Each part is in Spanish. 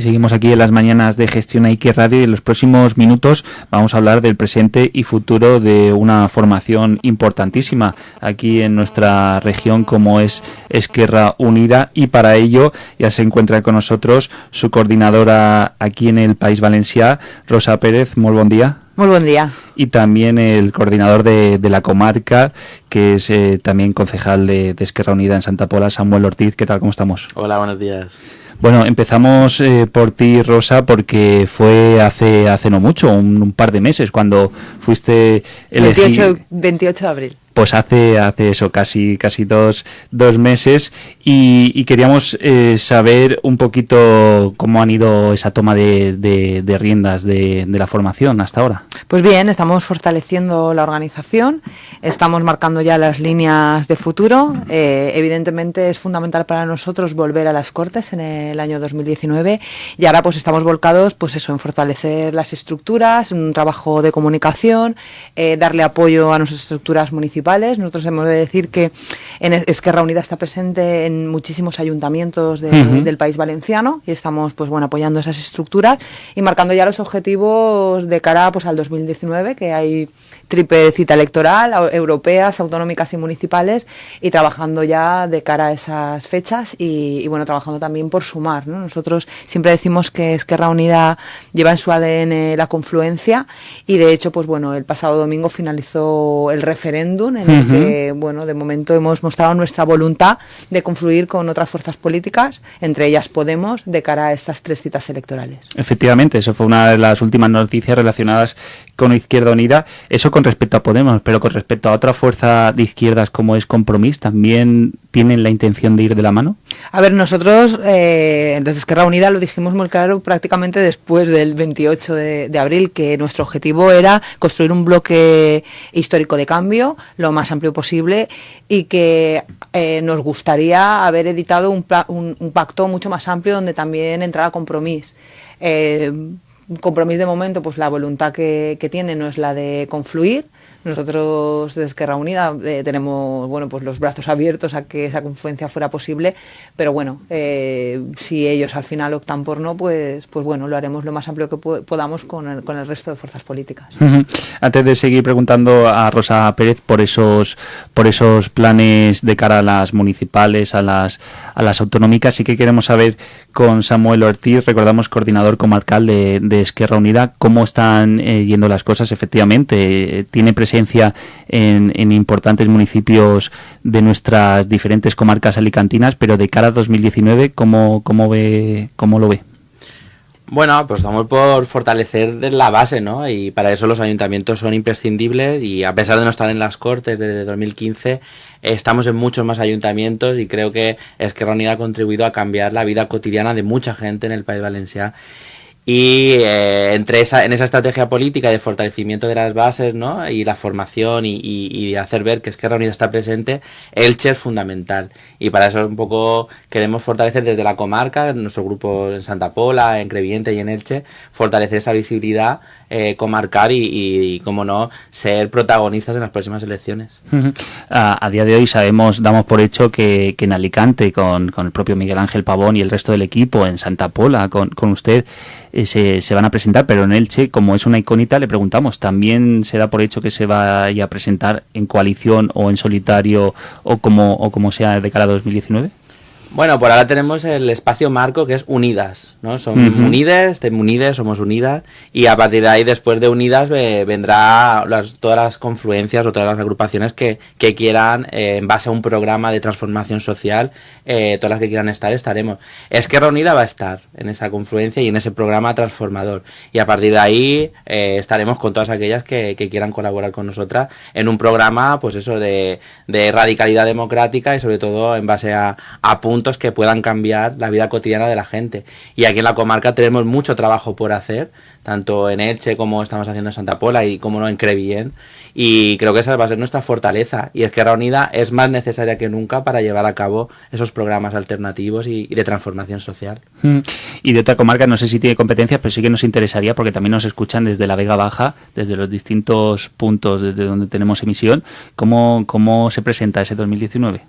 Y seguimos aquí en las mañanas de Gestión Ike Radio y en los próximos minutos vamos a hablar del presente y futuro de una formación importantísima aquí en nuestra región como es Esquerra Unida y para ello ya se encuentra con nosotros su coordinadora aquí en el País Valencià, Rosa Pérez. Muy buen día. Muy buen día. Y también el coordinador de, la comarca, que es eh, también concejal de, de Esquerra Unida en Santa Pola, Samuel Ortiz. ¿Qué tal? ¿Cómo estamos? Hola, buenos días. Bueno, empezamos eh, por ti, Rosa, porque fue hace hace no mucho, un, par de meses, cuando fuiste elegida... 28 de abril pues hace, hace eso, casi, casi dos, dos meses y, queríamos eh, saber un poquito cómo han ido esa toma de, riendas de, de, la formación hasta ahora. Pues bien, estamos fortaleciendo la organización, estamos marcando ya las líneas de futuro. Eh, evidentemente es fundamental para nosotros volver a las Cortes en el año 2019 y ahora pues estamos volcados pues eso, en fortalecer las estructuras, un trabajo de comunicación, eh, darle apoyo a nuestras estructuras municipales nosotros hemos de decir que en Esquerra Unida está presente en muchísimos ayuntamientos del país valenciano y estamos pues bueno apoyando esas estructuras y marcando ya los objetivos de cara pues al 2019 que hay triple cita electoral, europeas, autonómicas y municipales, y trabajando ya de cara a esas fechas y, bueno, trabajando también por sumar. Nosotros siempre decimos que Esquerra Unida lleva en su ADN la confluencia y de hecho, pues bueno, el pasado domingo finalizó el referéndum en el que, bueno, de momento hemos mostrado nuestra voluntad de confluir con otras fuerzas políticas, entre ellas Podemos, de cara a estas tres citas electorales. Efectivamente, eso fue una de las últimas noticias relacionadas con Izquierda Unida. Eso con respecto a Podemos, pero con respecto a otra fuerza de izquierdas como es Compromís, ¿también tienen la intención de ir de la mano? A ver, nosotros eh, desde Unida lo dijimos muy claro prácticamente después del 28 de, abril, que nuestro objetivo era construir un bloque histórico de cambio lo más amplio posible y que eh, nos gustaría haber editado un, un, pacto mucho más amplio donde también entrara Compromís. Eh, compromiso de momento, pues la voluntad que, que tiene no es la de confluir, nosotros desde Esquerra Unida eh, tenemos bueno, pues los brazos abiertos a que esa confluencia fuera posible, pero bueno, eh, si ellos al final optan por no, pues, pues bueno, lo haremos lo más amplio que podamos con el, con el resto de fuerzas políticas. Antes de seguir preguntando a Rosa Pérez por esos, por esos planes de cara a las municipales, a las, a las autonómicas, sí que queremos saber con Samuel Ortiz, recordamos coordinador comarcal de, Esquerra Unida, cómo están eh, yendo las cosas efectivamente. ¿Tiene presencia en, importantes municipios de nuestras diferentes comarcas alicantinas, pero de cara a 2019, ¿cómo, cómo, ve, cómo lo ve? Bueno, pues estamos por fortalecer la base, ¿no? Y para eso los ayuntamientos son imprescindibles y a pesar de no estar en las Cortes desde 2015, estamos en muchos más ayuntamientos y creo que Esquerra Unida ha contribuido a cambiar la vida cotidiana de mucha gente en el País Valenciano y eh, entre esa, en esa estrategia política de fortalecimiento de las bases ¿no? y la formación y, y, hacer ver que Esquerra Unida está presente, Elche es fundamental. Y para eso un poco queremos fortalecer desde la comarca, nuestro grupo en Santa Pola, en Creviente y en Elche, fortalecer esa visibilidad eh, comarcar y, como no, ser protagonistas en las próximas elecciones. a, día de hoy sabemos, damos por hecho que, en Alicante, con, el propio Miguel Ángel Pavón y el resto del equipo, en Santa Pola, con, usted, eh, se, se, van a presentar, pero en Elche, como es una iconita, le preguntamos, ¿también se da por hecho que se vaya a presentar en coalición o en solitario o como, o como sea de cara a 2019? Bueno, por ahora tenemos el espacio marco que es Unidas, ¿no? Son Unides, de Unides, somos Unidas, y a partir de ahí, después de Unidas, eh, vendrá las, todas las confluencias o todas las agrupaciones que, que quieran, eh, en base a un programa de transformación social, eh, todas las que quieran estar, estaremos. Esquerra Unida va a estar en esa confluencia y en ese programa transformador, y a partir de ahí estaremos con todas aquellas que, que, quieran colaborar con nosotras en un programa, pues eso, de, de radicalidad democrática y sobre todo en base a, a puntos que puedan cambiar la vida cotidiana de la gente. Y aquí en la comarca tenemos mucho trabajo por hacer, tanto en Elche como estamos haciendo en Santa Pola y como no en Crevillén. Y creo que esa va a ser nuestra fortaleza. Y es que la Unida es más necesaria que nunca para llevar a cabo esos programas alternativos y, de transformación social. Mm. Y de otra comarca, no sé si tiene competencias, pero sí que nos interesaría porque también nos escuchan desde la Vega Baja, desde los distintos puntos desde donde tenemos emisión. ¿Cómo, cómo se presenta ese 2019?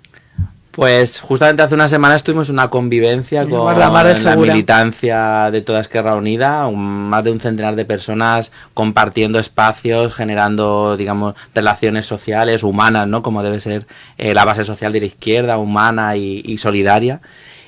Pues justamente hace una semana estuvimos en una convivencia con la, militancia de toda Esquerra Unida, más de un centenar de personas compartiendo espacios, generando, digamos, relaciones sociales, humanas, ¿no? Como debe ser eh, la base social de la izquierda, humana y solidaria.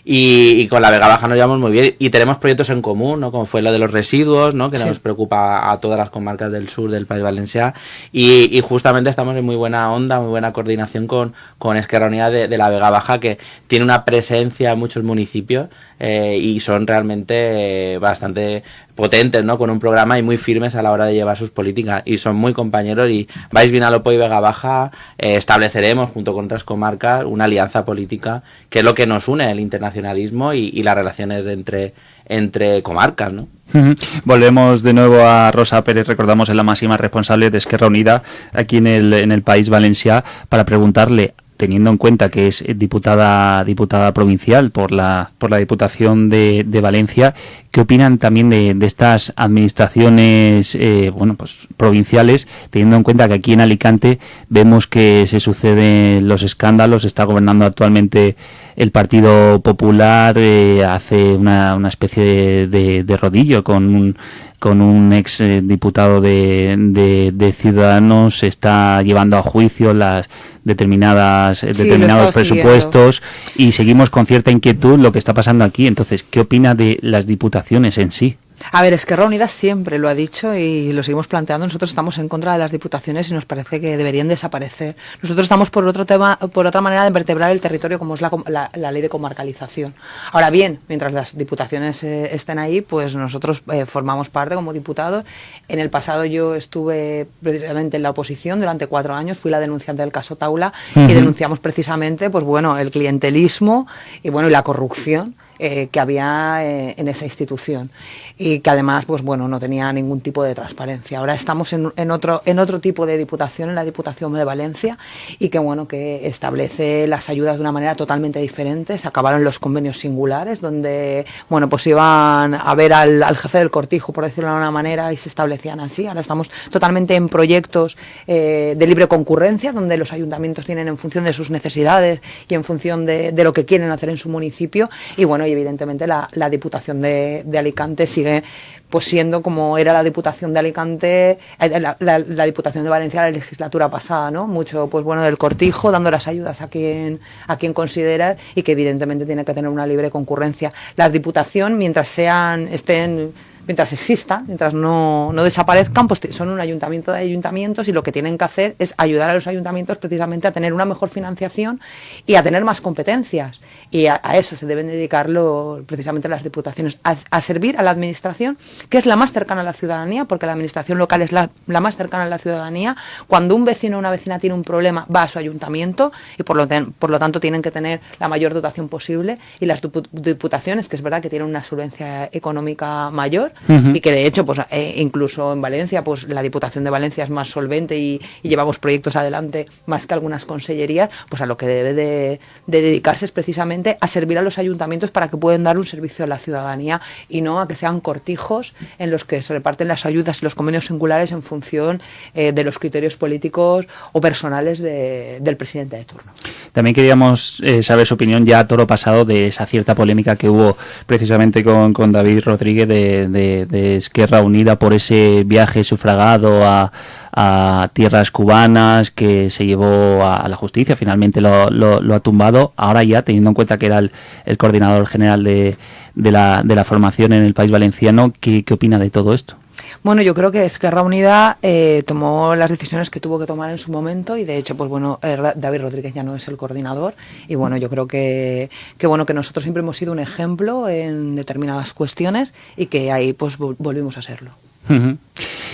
Y, con la Vega Baja nos llevamos muy bien y tenemos proyectos en común, ¿no? Como fue lo de los residuos, ¿no? Que nos preocupa a todas las comarcas del sur del País Valenciano y, justamente estamos en muy buena onda, muy buena coordinación con, con Esquerra Unida de, la Vega Baja que tiene una presencia en muchos municipios eh, y son realmente bastante potentes, ¿no? Con un programa y muy firmes a la hora de llevar sus políticas y son muy compañeros y vais bien a Lopo y Vega Baja, eh, estableceremos junto con otras comarcas una alianza política que es lo que nos une el internacionalismo y, las relaciones entre, entre comarcas, ¿no? Volvemos de nuevo a Rosa Pérez, recordamos es la máxima responsable de Esquerra Unida aquí en el, en el país Valencia, para preguntarle teniendo en cuenta que es diputada diputada provincial por la por la Diputación de, Valencia, ¿qué opinan también de, de estas administraciones eh, bueno pues provinciales, teniendo en cuenta que aquí en Alicante vemos que se suceden los escándalos, está gobernando actualmente el Partido Popular, eh, hace una, una especie de, de rodillo con un con un ex eh, diputado de, de, Ciudadanos está llevando a juicio las determinadas determinados presupuestos y seguimos con cierta inquietud lo que está pasando aquí. Entonces, ¿qué opina de las diputaciones en sí? A ver, Esquerra Unida siempre lo ha dicho y lo seguimos planteando. Nosotros estamos en contra de las diputaciones y nos parece que deberían desaparecer. Nosotros estamos por otro tema, por otra manera de vertebrar el territorio, como es la, ley de comarcalización. Ahora bien, mientras las diputaciones eh, estén ahí, pues nosotros eh, formamos parte como diputados. En el pasado yo estuve precisamente en la oposición durante cuatro años, fui la denunciante del caso Taula y denunciamos precisamente, pues bueno, el clientelismo y bueno y la corrupción eh, que había eh, en esa institución y que además pues bueno no tenía ningún tipo de transparencia. Ahora estamos en, otro en otro tipo de diputación, en la Diputación de Valencia y que bueno que establece las ayudas de una manera totalmente diferente. Se acabaron los convenios singulares donde bueno pues iban a ver al, al jefe del cortijo por decirlo de una manera y se establecían así. Ahora estamos totalmente en proyectos eh, de libre concurrencia donde los ayuntamientos tienen en función de sus necesidades y en función de, de lo que quieren hacer en su municipio y bueno y evidentemente la, Diputación de, Alicante sigue pues siendo como era la Diputación de Alicante, eh, la, Diputación de Valencia la legislatura pasada, ¿no? Mucho, pues bueno, del cortijo, dando las ayudas a quien, a quien considera y que evidentemente tiene que tener una libre concurrencia. La Diputación, mientras sean, estén mientras existan, mientras no, no, desaparezcan, pues son un ayuntamiento de ayuntamientos y lo que tienen que hacer es ayudar a los ayuntamientos precisamente a tener una mejor financiación y a tener más competencias. Y a, eso se deben dedicarlo precisamente las diputaciones, a, servir a la administración, que es la más cercana a la ciudadanía, porque la administración local es la, la, más cercana a la ciudadanía. Cuando un vecino o una vecina tiene un problema, va a su ayuntamiento y por lo, por lo tanto tienen que tener la mayor dotación posible. Y las diputaciones, que es verdad que tienen una solvencia económica mayor, y que de hecho, pues eh, incluso en Valencia, pues la Diputación de Valencia es más solvente y, llevamos proyectos adelante más que algunas consellerías, pues a lo que debe de, dedicarse es precisamente a servir a los ayuntamientos para que puedan dar un servicio a la ciudadanía y no a que sean cortijos en los que se reparten las ayudas y los convenios singulares en función eh, de los criterios políticos o personales del presidente de turno. También queríamos eh, saber su opinión ya a toro pasado de esa cierta polémica que hubo precisamente con, con David Rodríguez de de, Esquerra Unida por ese viaje sufragado a, tierras cubanas que se llevó a, la justicia, finalmente lo, lo, ha tumbado. Ahora ya, teniendo en cuenta que era el, coordinador general de, de, la, de la formación en el país valenciano, ¿qué, qué opina de todo esto? Bueno, yo creo que Esquerra Unida eh, tomó las decisiones que tuvo que tomar en su momento y de hecho, pues bueno, eh, David Rodríguez ya no es el coordinador y bueno, yo creo que, que bueno que nosotros siempre hemos sido un ejemplo en determinadas cuestiones y que ahí pues volvimos a serlo.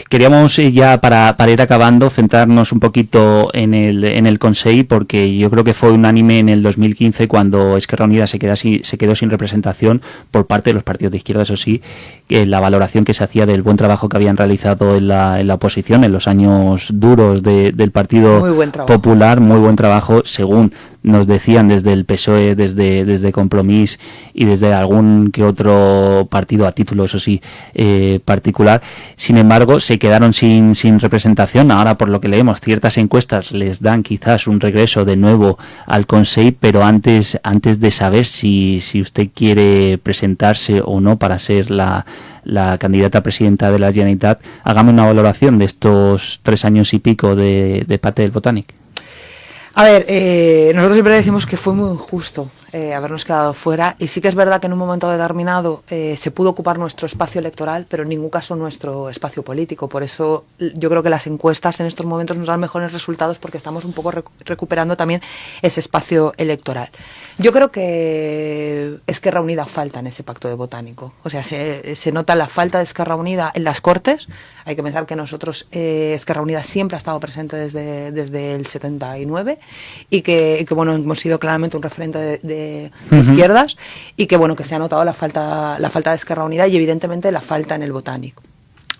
Queríamos eh, ya para, para, ir acabando centrarnos un poquito en el, en el Consejo porque yo creo que fue unánime en el 2015 cuando Esquerra Unida se, queda se quedó sin representación por parte de los partidos de izquierda, eso sí, la valoración que se hacía del buen trabajo que habían realizado en la, en la oposición en los años duros del Partido Popular, muy buen trabajo según nos decían desde el PSOE, desde, desde Compromís y desde algún que otro partido a título, eso sí, eh, particular. Sin embargo, se quedaron sin, sin representación. Ahora, por lo que leemos, ciertas encuestas les dan quizás un regreso de nuevo al Consejo, pero antes, antes de saber si, si usted quiere presentarse o no para ser la, la candidata presidenta de la Generalitat, hagamos una valoración de estos tres años y pico de, de Pate del Botanic. A ver, eh, nosotros siempre decimos que fue muy injusto eh, habernos quedado fuera y sí que es verdad que en un momento determinado eh, se pudo ocupar nuestro espacio electoral, pero en ningún caso nuestro espacio político. Por eso yo creo que las encuestas en estos momentos nos dan mejores resultados porque estamos un poco recuperando también ese espacio electoral. Yo creo que Esquerra Unida falta en ese pacto de botánico. O sea, se, se nota la falta de Esquerra Unida en las Cortes. Hay que pensar que nosotros, eh, Esquerra Unida siempre ha estado presente desde, desde el 79 y que, que bueno, hemos sido claramente un referente de, de, de izquierdas y que bueno, que se ha notado la falta, la falta de Esquerra Unida y evidentemente la falta en el botánico.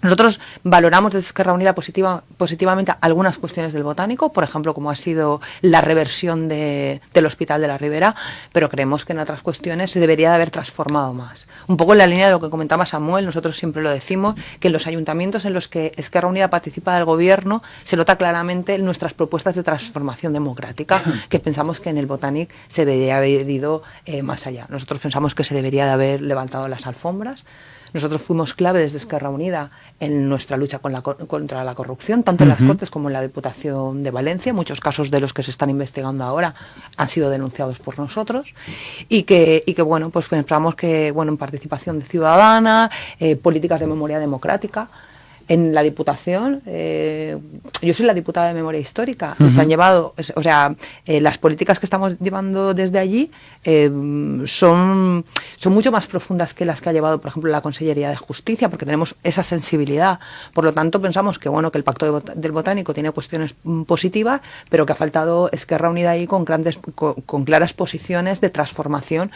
Nosotros valoramos desde Esquerra Unida positiva, positivamente algunas cuestiones del botánico, por ejemplo, como ha sido la reversión de, del Hospital de la Ribera, pero creemos que en otras cuestiones se debería de haber transformado más. Un poco en la línea de lo que comentaba Samuel, nosotros siempre lo decimos, que en los ayuntamientos en los que Esquerra Unida participa del gobierno se nota claramente nuestras propuestas de transformación democrática, que pensamos que en el botánico se debería haber ido eh, más allá. Nosotros pensamos que se debería de haber levantado las alfombras, nosotros fuimos clave desde Esquerra Unida en nuestra lucha con la, contra la corrupción, tanto en las Cortes como en la Diputación de Valencia. Muchos casos de los que se están investigando ahora han sido denunciados por nosotros y que, y que bueno, pues pensamos que bueno, en participación ciudadana, eh, políticas de memoria democrática, en la Diputación, eh, yo soy la diputada de Memoria Histórica, uh -huh. y se han llevado, o sea, eh, las políticas que estamos llevando desde allí eh, son, son mucho más profundas que las que ha llevado, por ejemplo, la Consellería de Justicia, porque tenemos esa sensibilidad. Por lo tanto, pensamos que, bueno, que el Pacto de Bot del Botánico tiene cuestiones positivas, pero que ha faltado Esquerra Unida ahí con, grandes, con, con claras posiciones de transformación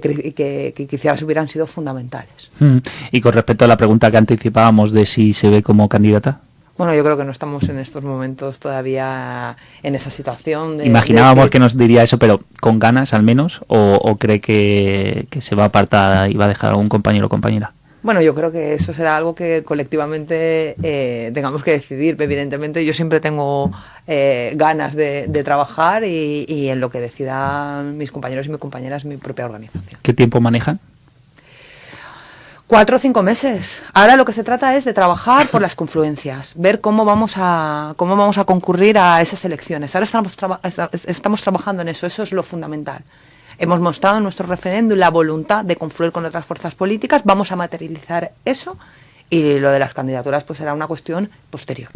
que, que, que, quizás hubieran sido fundamentales. Mm. Y con respecto a la pregunta que anticipábamos de si se ve como candidata. Bueno, yo creo que no estamos en estos momentos todavía en esa situación. De, Imaginábamos de que... nos diría eso, pero con ganas al menos, o, o cree que, que, se va a apartar y va a dejar a algún compañero o compañera. Bueno, yo creo que eso será algo que colectivamente eh, tengamos que decidir. Evidentemente, yo siempre tengo eh, ganas de, de trabajar y, y, en lo que decidan mis compañeros y mis compañeras, mi propia organización. ¿Qué tiempo manejan? Cuatro o cinco meses. Ahora lo que se trata es de trabajar por las confluencias, ver cómo vamos a cómo vamos a concurrir a esas elecciones. Ahora estamos, traba estamos trabajando en eso, eso es lo fundamental. Hemos mostrado en nuestro referéndum la voluntad de confluir con otras fuerzas políticas, vamos a materializar eso y lo de las candidaturas pues será una cuestión posterior.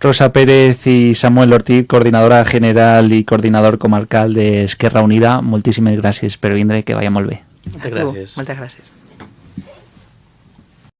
Rosa Pérez y Samuel Ortiz, coordinadora general y coordinador comarcal de Esquerra Unida, moltíssimes gràcies per vindre, que vaya molt bé. Moltes gràcies. Moltes gràcies.